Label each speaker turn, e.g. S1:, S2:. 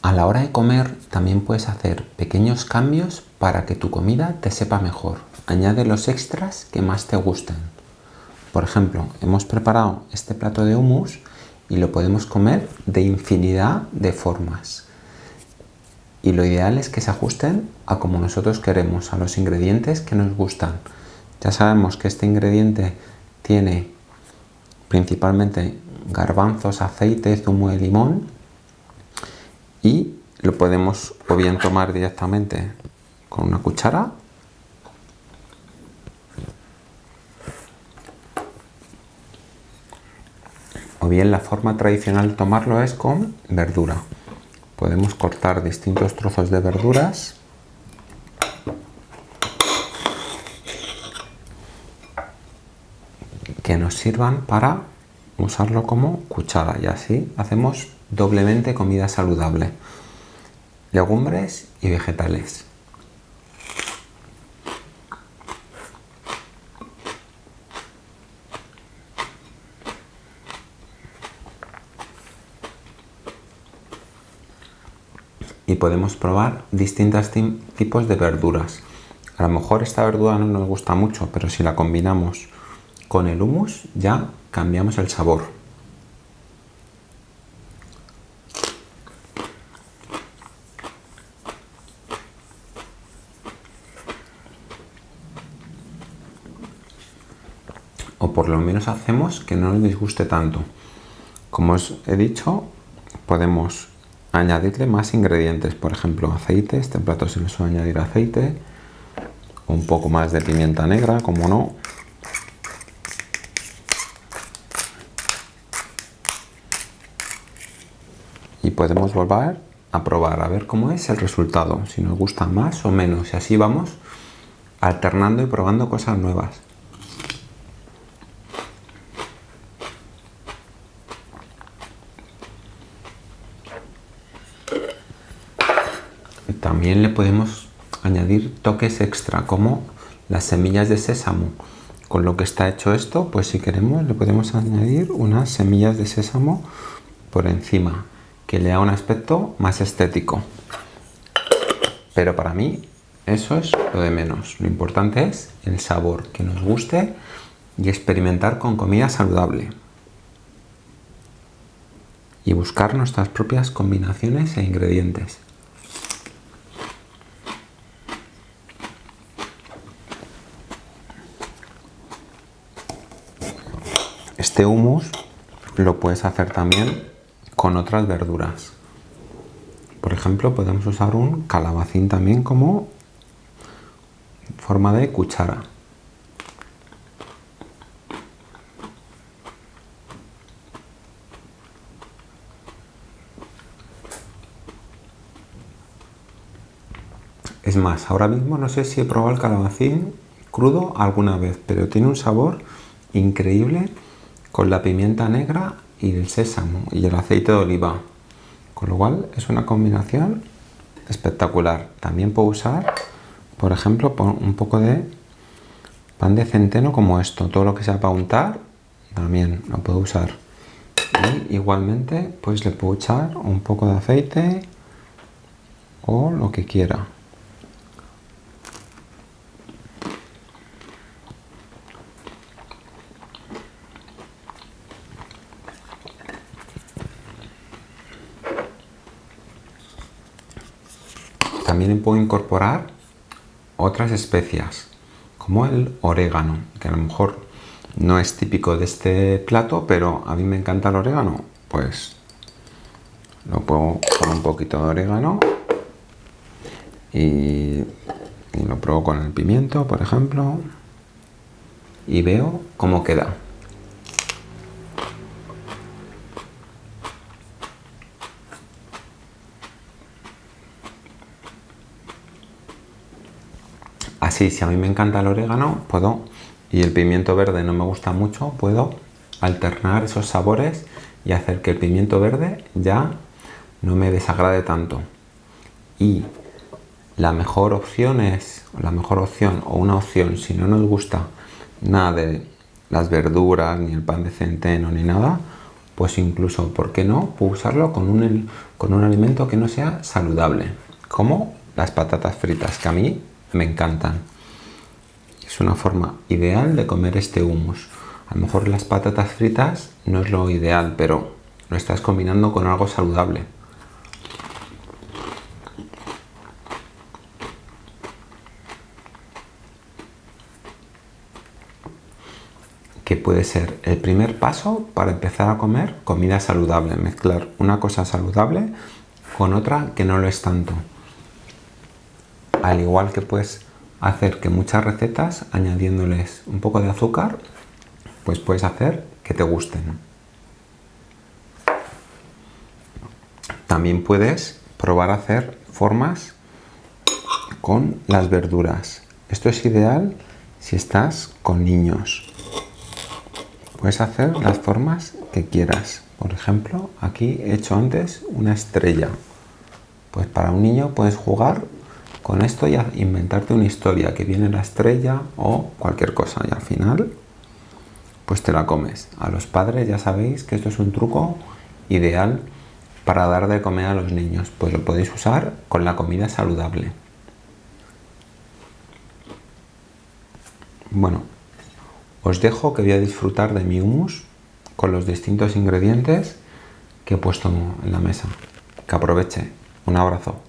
S1: A la hora de comer también puedes hacer pequeños cambios para que tu comida te sepa mejor. Añade los extras que más te gusten. Por ejemplo, hemos preparado este plato de hummus y lo podemos comer de infinidad de formas. Y lo ideal es que se ajusten a como nosotros queremos, a los ingredientes que nos gustan. Ya sabemos que este ingrediente tiene principalmente garbanzos, aceite, zumo de limón y lo podemos o bien tomar directamente con una cuchara. O bien la forma tradicional de tomarlo es con verdura. Podemos cortar distintos trozos de verduras. Que nos sirvan para usarlo como cuchara. Y así hacemos doblemente comida saludable. Legumbres y vegetales. y podemos probar distintos tipos de verduras. A lo mejor esta verdura no nos gusta mucho, pero si la combinamos con el hummus ya cambiamos el sabor. Por lo menos hacemos que no nos disguste tanto. Como os he dicho, podemos añadirle más ingredientes, por ejemplo aceite, este plato se le suele añadir aceite, un poco más de pimienta negra, como no. Y podemos volver a probar, a ver cómo es el resultado, si nos gusta más o menos, y así vamos alternando y probando cosas nuevas. También le podemos añadir toques extra como las semillas de sésamo. Con lo que está hecho esto, pues si queremos le podemos añadir unas semillas de sésamo por encima, que le da un aspecto más estético. Pero para mí eso es lo de menos. Lo importante es el sabor, que nos guste y experimentar con comida saludable. Y buscar nuestras propias combinaciones e ingredientes. Este hummus lo puedes hacer también con otras verduras. Por ejemplo, podemos usar un calabacín también como forma de cuchara. Es más, ahora mismo no sé si he probado el calabacín crudo alguna vez, pero tiene un sabor increíble con la pimienta negra y el sésamo y el aceite de oliva. Con lo cual es una combinación espectacular. También puedo usar, por ejemplo, un poco de pan de centeno como esto. Todo lo que sea para untar también lo puedo usar. Y igualmente pues le puedo echar un poco de aceite o lo que quiera. También puedo incorporar otras especias, como el orégano, que a lo mejor no es típico de este plato, pero a mí me encanta el orégano, pues lo pongo con un poquito de orégano y, y lo pruebo con el pimiento, por ejemplo, y veo cómo queda. Así, si a mí me encanta el orégano, puedo, y el pimiento verde no me gusta mucho, puedo alternar esos sabores y hacer que el pimiento verde ya no me desagrade tanto. Y la mejor opción es, la mejor opción o una opción, si no nos gusta nada de las verduras, ni el pan de centeno, ni nada, pues incluso, ¿por qué no? Usarlo con un, con un alimento que no sea saludable, como las patatas fritas, que a mí me encantan. Es una forma ideal de comer este hummus. A lo mejor las patatas fritas no es lo ideal, pero lo estás combinando con algo saludable. que puede ser el primer paso para empezar a comer comida saludable, mezclar una cosa saludable con otra que no lo es tanto. Al igual que puedes hacer que muchas recetas añadiéndoles un poco de azúcar, pues puedes hacer que te gusten. También puedes probar a hacer formas con las verduras. Esto es ideal si estás con niños. Puedes hacer las formas que quieras. Por ejemplo, aquí he hecho antes una estrella. Pues para un niño puedes jugar con esto y inventarte una historia, que viene la estrella o cualquier cosa. Y al final, pues te la comes. A los padres ya sabéis que esto es un truco ideal para dar de comer a los niños. Pues lo podéis usar con la comida saludable. Bueno, os dejo que voy a disfrutar de mi hummus con los distintos ingredientes que he puesto en la mesa. Que aproveche. Un abrazo.